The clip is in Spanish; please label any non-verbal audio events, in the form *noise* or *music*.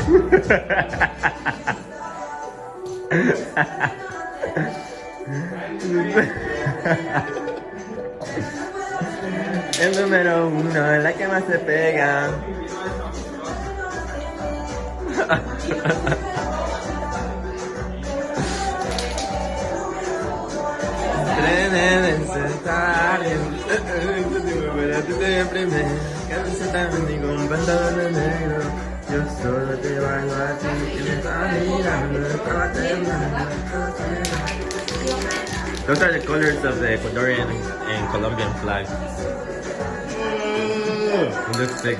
*laughs* El número uno, la que más se pega. *laughs* Trenes necesarios. Those are the colors of the Ecuadorian and Colombian flags. Mm. Looks sick.